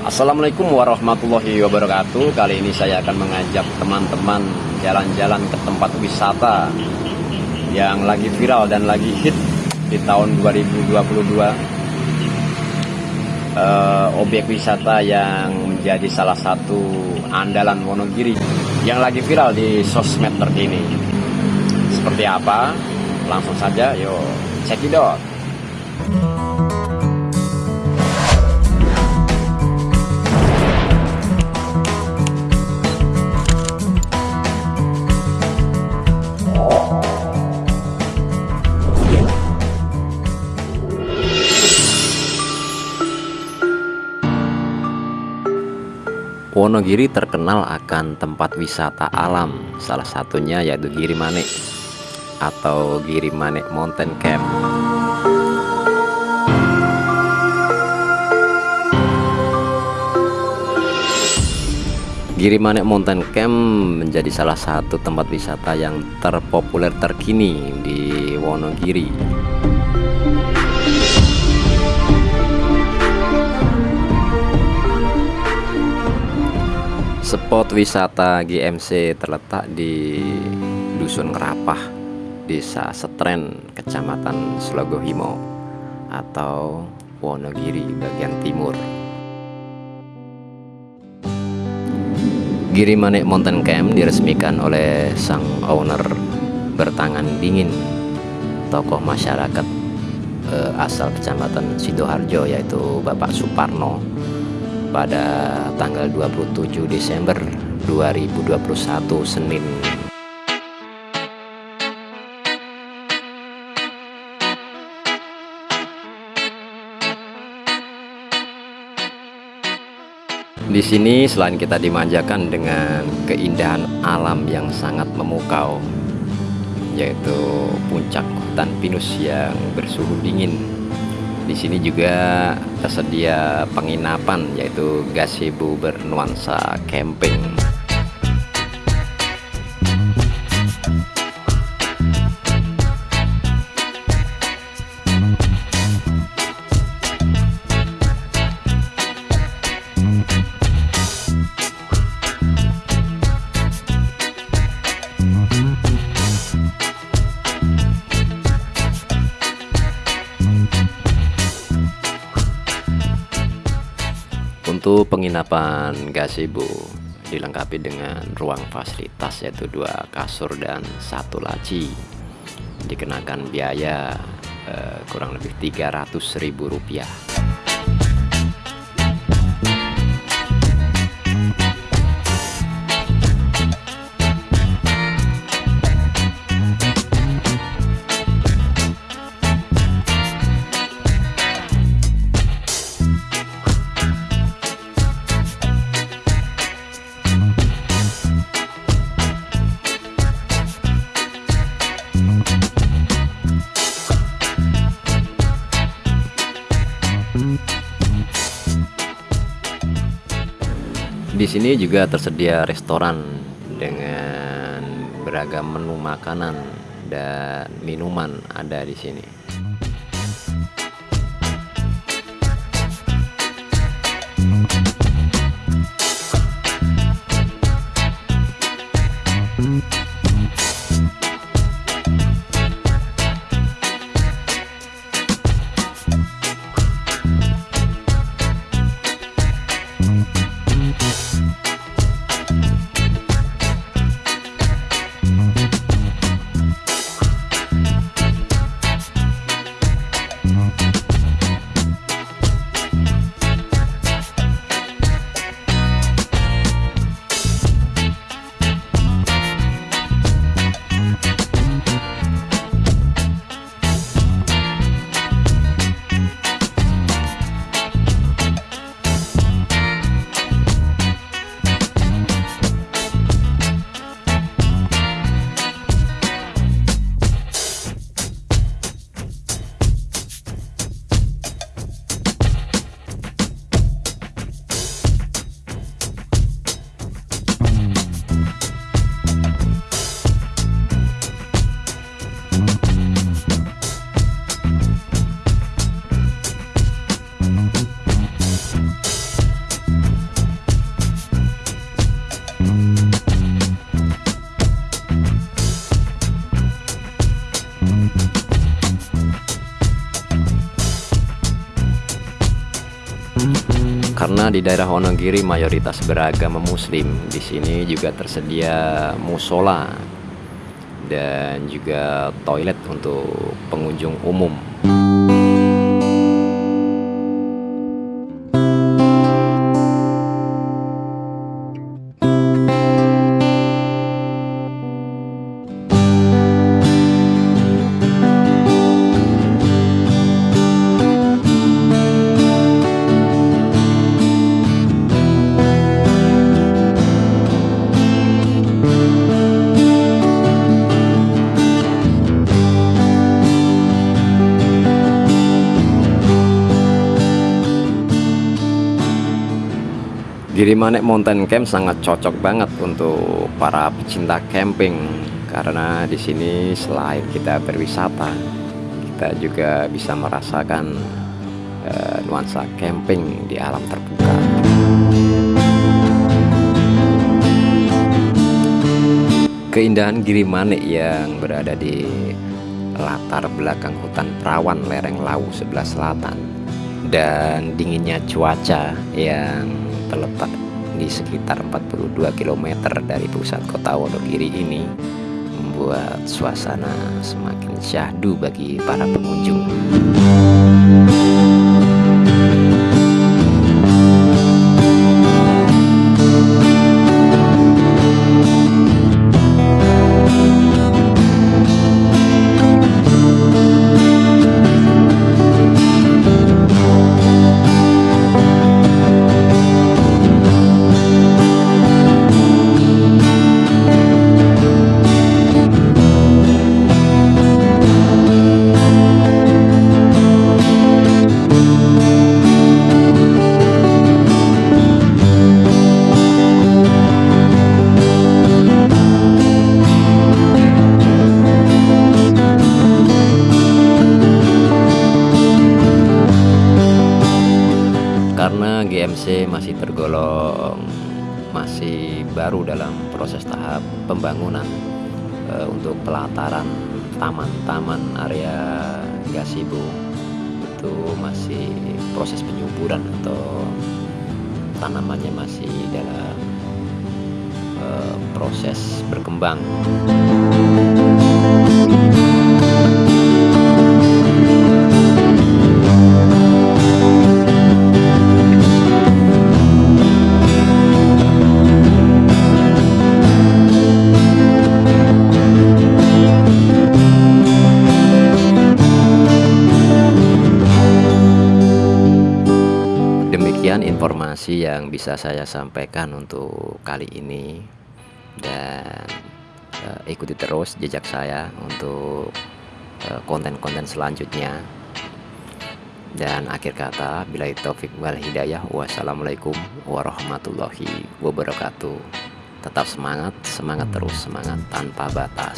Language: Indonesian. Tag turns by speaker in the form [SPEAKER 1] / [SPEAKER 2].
[SPEAKER 1] Assalamualaikum warahmatullahi wabarakatuh. Kali ini saya akan mengajak teman-teman jalan-jalan ke tempat wisata Yang lagi viral dan lagi hit di tahun 2022 uh, Objek wisata yang menjadi salah satu andalan Wonogiri Yang lagi viral di sosmed terkini. Seperti apa? Langsung saja yuk cekidot Wonogiri terkenal akan tempat wisata alam, salah satunya yaitu Giri Manik atau Giri Manik Mountain Camp. Giri Manik Mountain Camp menjadi salah satu tempat wisata yang terpopuler terkini di Wonogiri. Spot wisata GMC terletak di Dusun Ngerapah, Desa Setren, Kecamatan Slogohimo atau Wonogiri bagian timur. Giri Manik Mountain Camp diresmikan oleh sang owner bertangan dingin, tokoh masyarakat eh, asal Kecamatan Sidoarjo yaitu Bapak Suparno pada tanggal 27 Desember 2021 Senin. Di sini selain kita dimanjakan dengan keindahan alam yang sangat memukau yaitu puncak hutan pinus yang bersuhu dingin di sini juga tersedia penginapan yaitu gazebo bernuansa camping. Untuk penginapan gazebo dilengkapi dengan ruang fasilitas yaitu dua kasur dan satu laci. Dikenakan biaya eh, kurang lebih 300.000 rupiah sini juga tersedia restoran dengan beragam menu makanan dan minuman ada di sini. Karena di daerah Wonogiri mayoritas beragama muslim di sini juga tersedia musola dan juga toilet untuk pengunjung umum Girimanek Mountain Camp sangat cocok banget untuk para pecinta camping karena di sini selain kita berwisata, kita juga bisa merasakan uh, nuansa camping di alam terbuka. Keindahan Girimanek yang berada di latar belakang hutan perawan lereng Lawu sebelah selatan dan dinginnya cuaca yang terletak di sekitar 42 km dari pusat kota Wonogiri ini membuat suasana semakin syahdu bagi para pengunjung. GMC masih tergolong masih baru dalam proses tahap pembangunan e, untuk pelataran taman-taman area gasibu itu masih proses penyuburan atau tanamannya masih dalam e, proses berkembang. Demikian informasi yang bisa saya sampaikan untuk kali ini dan uh, ikuti terus jejak saya untuk eh, konten-konten uh, selanjutnya. Dan akhir kata, bila taufik wal hidayah, wassalamualaikum warahmatullahi wabarakatuh. Tetap semangat, semangat terus, semangat tanpa batas.